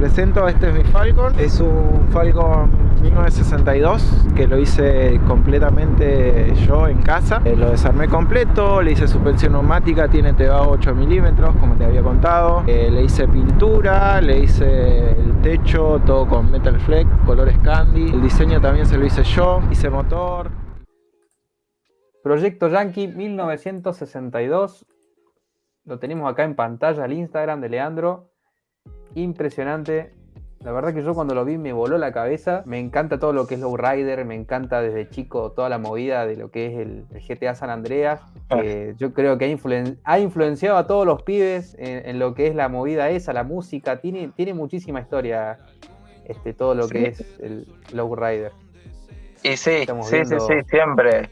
presento, este es mi Falcon. Es un Falcon 1962 que lo hice completamente yo en casa. Eh, lo desarmé completo, le hice suspensión neumática, tiene TEVA 8 milímetros, como te había contado. Eh, le hice pintura, le hice el techo, todo con Metal Fleck, colores candy. El diseño también se lo hice yo, hice motor. Proyecto Yankee 1962. Lo tenemos acá en pantalla, el Instagram de Leandro impresionante. La verdad que yo cuando lo vi me voló la cabeza. Me encanta todo lo que es Lowrider, me encanta desde chico toda la movida de lo que es el, GTA San Andreas. Ah. yo creo que ha, influenciado a todos los pibes en, lo que es la movida esa, la música. Tiene, tiene muchísima historia este, todo lo que es el Lowrider. Y sí, sí, sí, sí, siempre.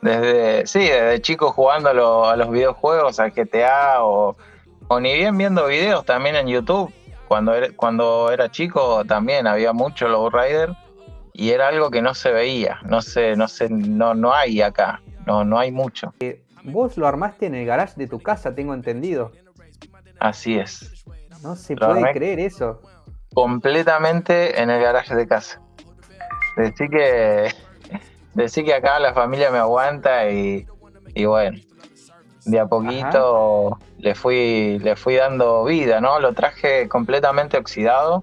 Desde, sí, desde chico jugando a, los videojuegos, al GTA o o ni bien viendo videos también en YouTube. Cuando era, cuando era chico también había mucho Rider y era algo que no se veía, no sé, no sé, no, no hay acá, no, no hay mucho. Eh, vos lo armaste en el garage de tu casa, tengo entendido. Así es. No se puede creer eso. Completamente en el garage de casa. Decí que, decí que acá la familia me aguanta y, y bueno, de a poquito le fui, le fui dando vida, ¿no? Lo traje completamente oxidado,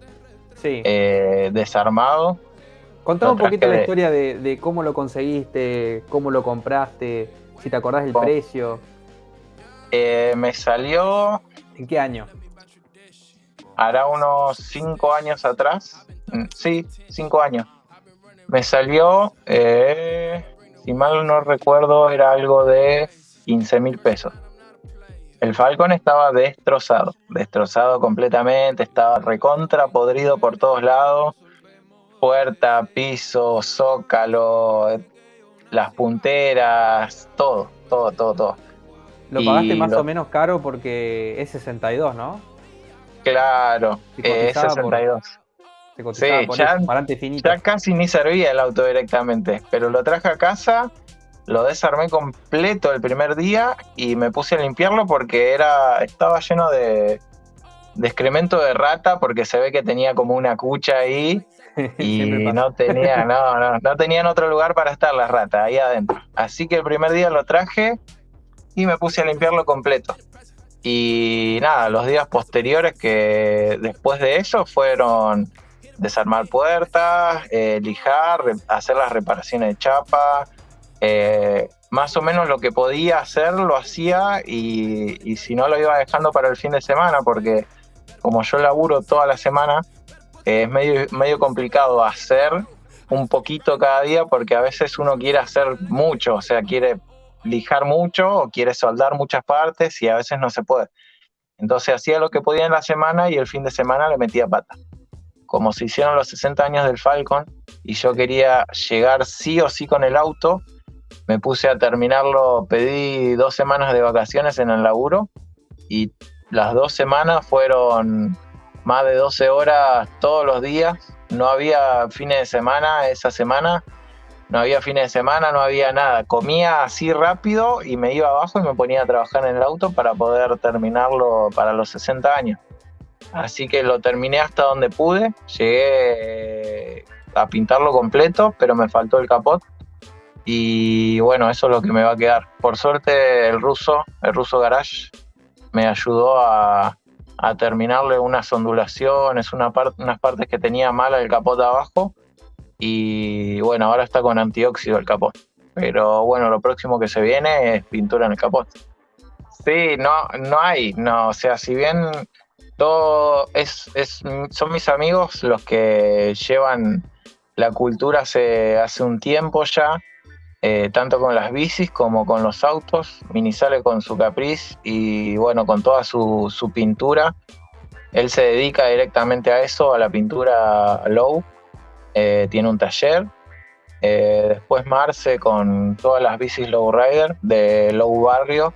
sí. Eh, desarmado. Contame un poquito la historia de, cómo lo conseguiste, cómo lo compraste, si te acordás del precio. Eh, me salió... ¿En qué año? Hará unos cinco años atrás. Mm, sí, cinco años. Me salió, eh, si mal no recuerdo, era algo de 15 mil pesos. El Falcon estaba destrozado, destrozado completamente, estaba recontra podrido por todos lados. Puerta, piso, zócalo, las punteras, todo, todo, todo, todo. Lo pagaste más o menos caro porque es 62, ¿no? Claro, es 62. sí, ya, ya casi ni servía el auto directamente, pero lo traje a casa lo desarmé completo el primer día y me puse a limpiarlo porque era estaba lleno de, excremento de rata porque se ve que tenía como una cucha ahí y no tenía no, no, no tenían otro lugar para estar las ratas ahí adentro. Así que el primer día lo traje y me puse a limpiarlo completo. Y nada, los días posteriores que después de eso fueron desarmar puertas, eh, lijar, hacer las reparaciones de chapa, eh, más o menos lo que podía hacer lo hacía y, si no lo iba dejando para el fin de semana porque como yo laburo toda la semana es medio, medio complicado hacer un poquito cada día porque a veces uno quiere hacer mucho, o sea, quiere lijar mucho o quiere soldar muchas partes y a veces no se puede. Entonces hacía lo que podía en la semana y el fin de semana le metía pata. Como se hicieron los 60 años del Falcon y yo quería llegar sí o sí con el auto, me puse a terminarlo, pedí dos semanas de vacaciones en el laburo y las dos semanas fueron más de 12 horas todos los días. No había fines de semana esa semana, no había fines de semana, no había nada. Comía así rápido y me iba abajo y me ponía a trabajar en el auto para poder terminarlo para los 60 años. Así que lo terminé hasta donde pude, llegué a pintarlo completo, pero me faltó el capot y bueno, eso es lo que me va a quedar. Por suerte el ruso, el ruso Garage, me ayudó a, terminarle unas ondulaciones, una unas partes que tenía mala el capot abajo. Y bueno, ahora está con antióxido el capot. Pero bueno, lo próximo que se viene es pintura en el capot. Sí, no, no hay, no, o sea, si bien todo es, es son mis amigos los que llevan la cultura hace, hace un tiempo ya, eh, tanto con las bicis como con los autos. Mini sale con su Caprice y bueno, con toda su, pintura. Él se dedica directamente a eso, a la pintura low. Eh, tiene un taller. Eh, después Marce con todas las bicis low rider de low barrio.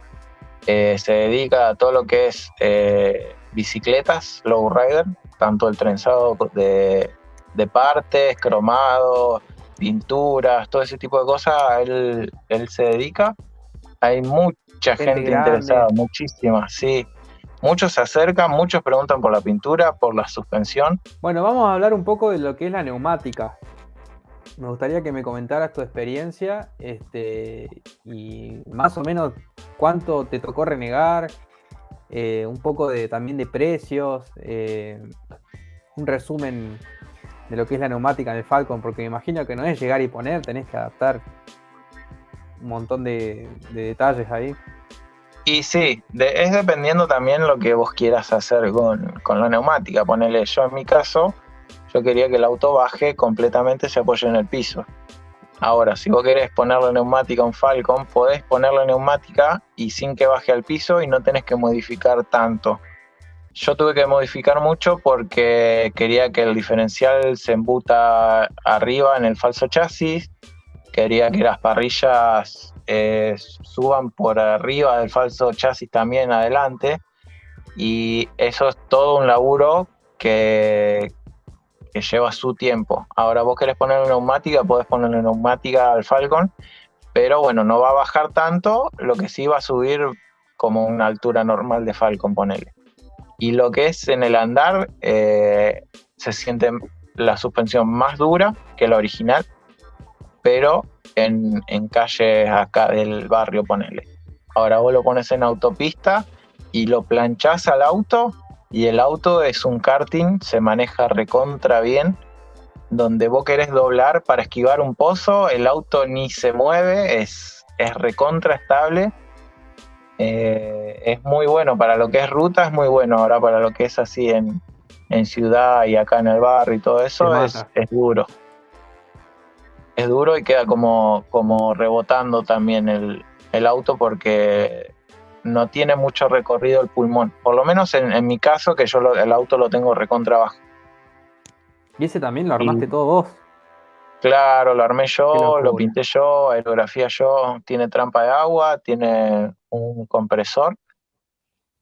se dedica a todo lo que es bicicletas low rider, tanto el trenzado de partes, cromado, pinturas, todo ese tipo de cosas, él, él se dedica. Hay mucha gente, interesada, muchísima, sí. Muchos se acercan, muchos preguntan por la pintura, por la suspensión. Bueno, vamos a hablar un poco de lo que es la neumática. Me gustaría que me comentaras tu experiencia este, y más o menos cuánto te tocó renegar, eh, un poco de, también de precios, eh, un resumen de lo que es la neumática en Falcon, porque me imagino que no es llegar y poner, tenés que adaptar un montón de, detalles ahí. Y sí, es dependiendo también lo que vos quieras hacer con, con la neumática. Ponele yo en mi caso, yo quería que el auto baje completamente, se apoye en el piso. Ahora, si vos querés poner la neumática en Falcon, podés poner la neumática y sin que baje al piso y no tenés que modificar tanto. Yo tuve que modificar mucho porque quería que el diferencial se embuta arriba en el falso chasis, quería que las parrillas eh, suban por arriba del falso chasis también adelante y eso es todo un laburo que, lleva su tiempo. Ahora vos querés poner neumática, podés poner una neumática al Falcon, pero bueno, no va a bajar tanto, lo que sí va a subir como una altura normal de Falcon, ponele. Y lo que es en el andar, eh, se siente la suspensión más dura que la original, pero en, en calles acá del barrio, ponele. Ahora vos lo pones en autopista y lo planchás al auto y el auto es un karting, se maneja recontra bien, donde vos querés doblar para esquivar un pozo, el auto ni se mueve, es, es recontra estable. Eh, es muy bueno para lo que es ruta, es muy bueno. Ahora para lo que es así en, ciudad y acá en el barrio y todo eso, es, es, duro. Es duro y queda como, como rebotando también el, el auto porque no tiene mucho recorrido el pulmón. Por lo menos en, mi caso, que yo el auto lo tengo recontra abajo. ¿Y ese también lo armaste todo vos? Claro, lo armé yo, lo pinté yo, aerografía yo. Tiene trampa de agua, tiene un compresor,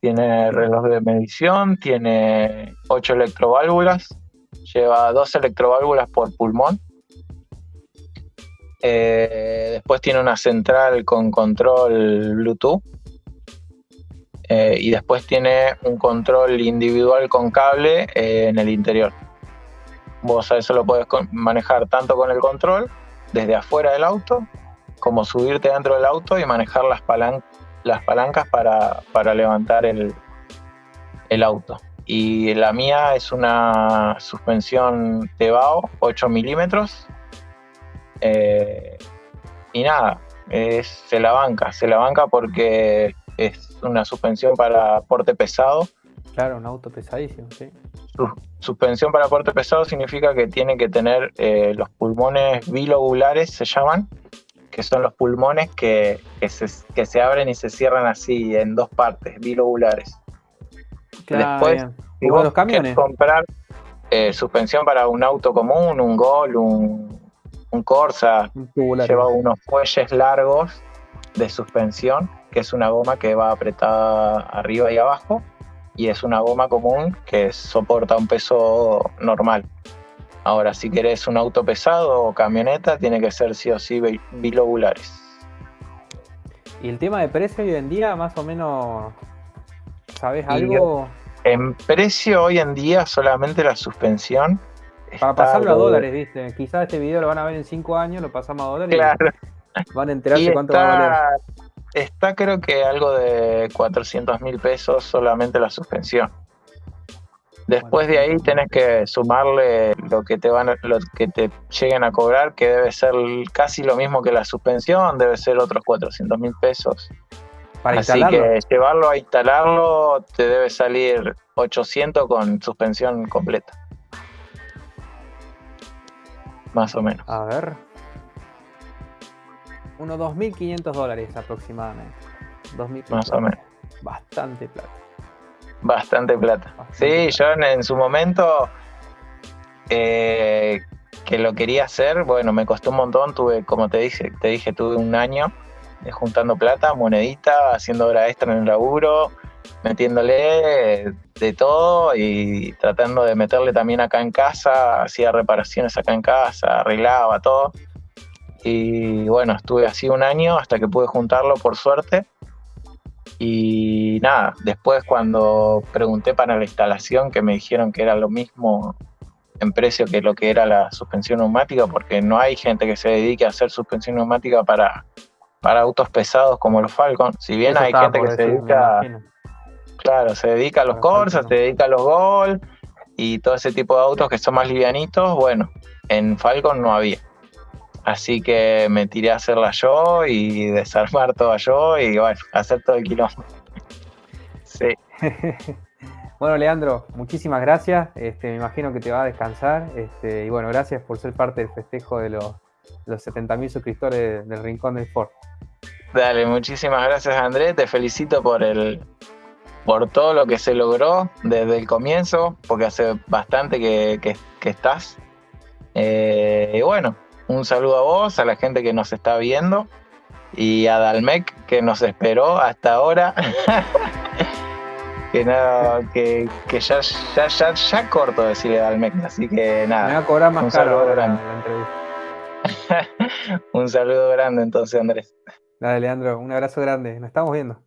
tiene reloj de medición, tiene ocho electroválvulas, lleva dos electroválvulas por pulmón. Eh, después tiene una central con control Bluetooth eh, y después tiene un control individual con cable eh, en el interior. Vos a eso lo podés manejar tanto con el control desde afuera del auto como subirte dentro del auto y manejar las, las palancas para, levantar el, auto. Y la mía es una suspensión Tebao 8 milímetros. Eh, y nada, se la banca, se la banca porque es una suspensión para porte pesado. Claro, un auto pesadísimo, sí. suspensión para porte pesado significa que tiene que tener eh, los pulmones bilobulares, se llaman, que son los pulmones que, se, abren y se cierran así en dos partes, bilobulares. Después, si vos los camiones. comprar eh, suspensión para un auto común, un Gol, un, un Corsa, lleva unos fuelles largos de suspensión que es una goma que va apretada arriba y abajo, y es una goma común que soporta un peso normal. Ahora, si querés un auto pesado o camioneta, tiene que ser sí o sí bilobulares. ¿Y el tema de precio hoy en día, más o menos, sabes algo? En precio hoy en día, solamente la suspensión. Para pasarlo a dólares, viste. Quizás este video lo van a ver en 5 años, lo pasamos a dólares. Claro. van a enterarse cuánto va a valer Está creo que algo de 400 mil pesos solamente la suspensión. Después de ahí tenés que sumarle lo que te van lo que te lleguen a cobrar, que debe ser casi lo mismo que la suspensión, debe ser otros 400 mil pesos. Para Así que llevarlo a instalarlo te debe salir 800 con suspensión completa. Más o menos. A ver, unos 2.500 dólares aproximadamente. 2.500 Más o menos. Bastante plata. Bastante plata. sí, yo en, su momento eh, que lo quería hacer, bueno, me costó un montón, tuve, como te dije, te dije, tuve un año juntando plata, monedita, haciendo hora extra en el laburo, metiéndole de todo y tratando de meterle también acá en casa, hacía reparaciones acá en casa, arreglaba todo. Y bueno, estuve así un año hasta que pude juntarlo por suerte. Y nada, después cuando pregunté para la instalación, que me dijeron que era lo mismo en precio que lo que era la suspensión neumática, porque no hay gente que se dedique a hacer suspensión neumática para, para autos pesados como los Falcon. Si bien hay gente que se dedica, claro, se dedica a los Corsa, se dedica a los Gol y todo ese tipo de autos que son más livianitos, bueno, en Falcon no había. Así que me tiré a hacerla yo y desarmar toda yo y bueno, hacer todo el kilómetro. Sí. bueno, Leandro, muchísimas gracias. Este, me imagino que te va a descansar. Este, y bueno, gracias por ser parte del festejo de los, los 70.000 suscriptores del Rincón del Ford. Dale, muchísimas gracias Andrés. Te felicito por el por todo lo que se logró desde el comienzo, porque hace bastante que, estás. Eh, y bueno, un saludo a vos, a la gente que nos está viendo y a Dalmec que nos esperó hasta ahora. que nada, que, ya, ya, ya, ya, corto decirle a Dalmec, así que nada. Me va a cobrar más caro ahora la entrevista. un saludo grande entonces, Andrés. Dale, Leandro, un abrazo grande. Nos estamos viendo.